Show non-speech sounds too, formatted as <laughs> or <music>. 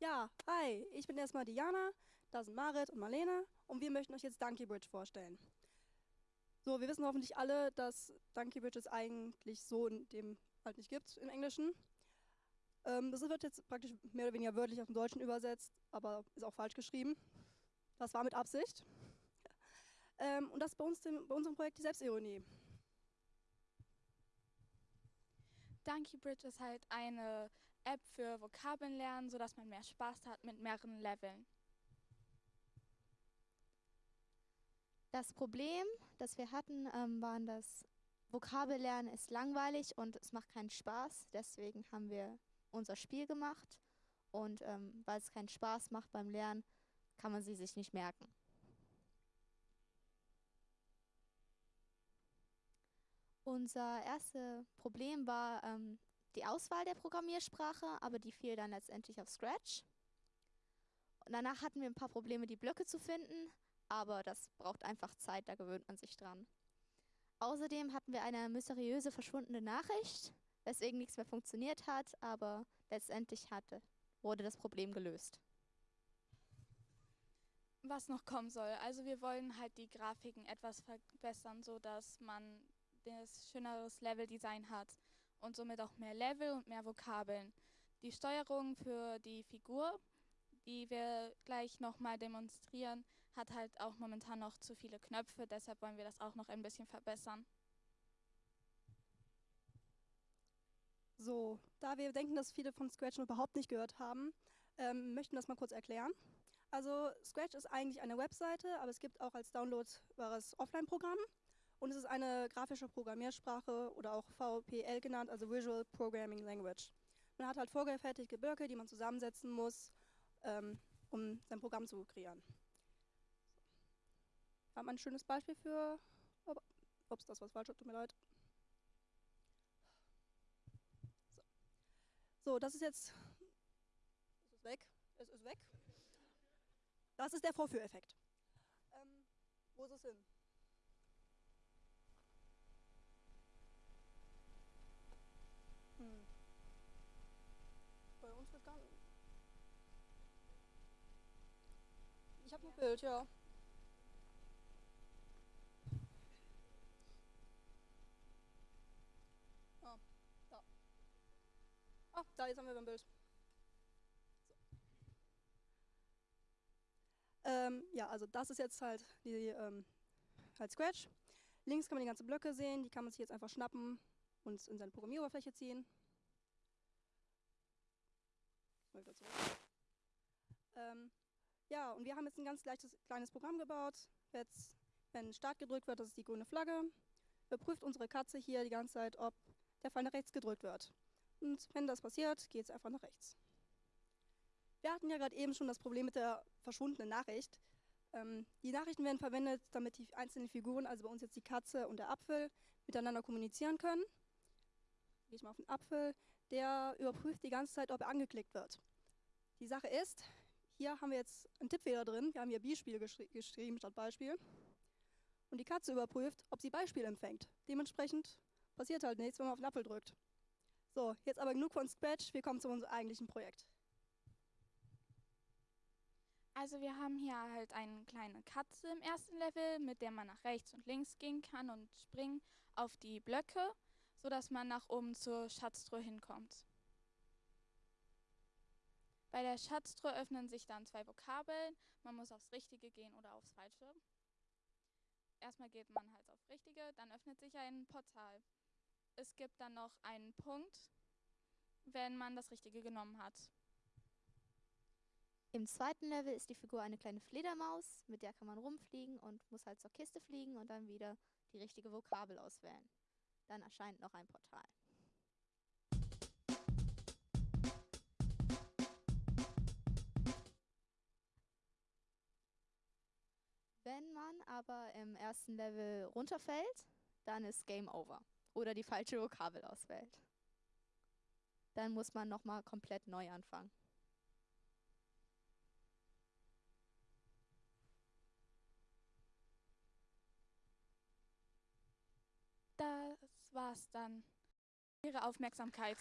Ja, hi, ich bin erstmal Diana, da sind Marit und Marlene und wir möchten euch jetzt Donkey Bridge vorstellen. So, wir wissen hoffentlich alle, dass Donkey Bridge es eigentlich so in dem halt nicht gibt im Englischen. Ähm, das wird jetzt praktisch mehr oder weniger wörtlich aus dem Deutschen übersetzt, aber ist auch falsch geschrieben. Das war mit Absicht. <laughs> Ähm, und das bei, uns bei unserem Projekt die Selbstironie. Donkey Bridge ist halt eine App für Vokabeln lernen, sodass man mehr Spaß hat mit mehreren Leveln. Das Problem, das wir hatten, ähm, waren, dass Vokabellernen ist langweilig und es macht keinen Spaß. Deswegen haben wir unser Spiel gemacht. Und ähm, weil es keinen Spaß macht beim Lernen, kann man sie sich nicht merken. Unser erstes Problem war ähm, die Auswahl der Programmiersprache, aber die fiel dann letztendlich auf Scratch. Und danach hatten wir ein paar Probleme, die Blöcke zu finden, aber das braucht einfach Zeit, da gewöhnt man sich dran. Außerdem hatten wir eine mysteriöse verschwundene Nachricht, weswegen nichts mehr funktioniert hat, aber letztendlich hatte, wurde das Problem gelöst. Was noch kommen soll. Also wir wollen halt die Grafiken etwas verbessern, sodass man das schöneres Leveldesign hat und somit auch mehr Level und mehr Vokabeln. Die Steuerung für die Figur, die wir gleich nochmal demonstrieren, hat halt auch momentan noch zu viele Knöpfe, deshalb wollen wir das auch noch ein bisschen verbessern. So, da wir denken, dass viele von Scratch noch überhaupt nicht gehört haben, ähm, möchten wir das mal kurz erklären. Also Scratch ist eigentlich eine Webseite, aber es gibt auch als downloadbares Offline-Programm. Und es ist eine grafische Programmiersprache oder auch VPL genannt, also Visual Programming Language. Man hat halt vorgefertigte Blöcke, die man zusammensetzen muss, ähm, um sein Programm zu kreieren. Wir haben ein schönes Beispiel für... Ups, das war falsch, tut mir leid. So, so das ist jetzt... Es ist weg. Es ist weg. Das ist der Vorführeffekt. Ähm, wo ist es hin? Hm. Bei uns wird gar. Ich habe ein Bild, ja. Ah, da. Ah, da, jetzt haben wir ein Bild. So. Ähm, ja, also das ist jetzt halt die ähm, halt Scratch. Links kann man die ganzen Blöcke sehen, die kann man sich jetzt einfach schnappen und in seine Programmieroberfläche ziehen. Mal wieder zurück. Ähm, ja, und wir haben jetzt ein ganz leichtes kleines Programm gebaut. Jetzt, wenn Start gedrückt wird, das ist die grüne Flagge, überprüft unsere Katze hier die ganze Zeit, ob der Pfeil nach rechts gedrückt wird. Und wenn das passiert, geht es einfach nach rechts. Wir hatten ja gerade eben schon das Problem mit der verschwundenen Nachricht. Ähm, die Nachrichten werden verwendet, damit die einzelnen Figuren, also bei uns jetzt die Katze und der Apfel, miteinander kommunizieren können gehe ich mal auf den Apfel, der überprüft die ganze Zeit, ob er angeklickt wird. Die Sache ist, hier haben wir jetzt einen Tippfehler drin, wir haben hier Beispiel geschri geschrieben statt Beispiel. Und die Katze überprüft, ob sie Beispiel empfängt. Dementsprechend passiert halt nichts, wenn man auf den Apfel drückt. So, jetzt aber genug von Scratch, wir kommen zu unserem eigentlichen Projekt. Also wir haben hier halt eine kleine Katze im ersten Level, mit der man nach rechts und links gehen kann und springen auf die Blöcke sodass man nach oben zur Schatztruhe hinkommt. Bei der Schatztruhe öffnen sich dann zwei Vokabeln. Man muss aufs Richtige gehen oder aufs Falsche. Erstmal geht man halt auf Richtige, dann öffnet sich ein Portal. Es gibt dann noch einen Punkt, wenn man das Richtige genommen hat. Im zweiten Level ist die Figur eine kleine Fledermaus, mit der kann man rumfliegen und muss halt zur Kiste fliegen und dann wieder die richtige Vokabel auswählen. Dann erscheint noch ein Portal. Wenn man aber im ersten Level runterfällt, dann ist Game Over. Oder die falsche Vokabel auswählt. Dann muss man nochmal komplett neu anfangen. Das war's dann. Ihre Aufmerksamkeit.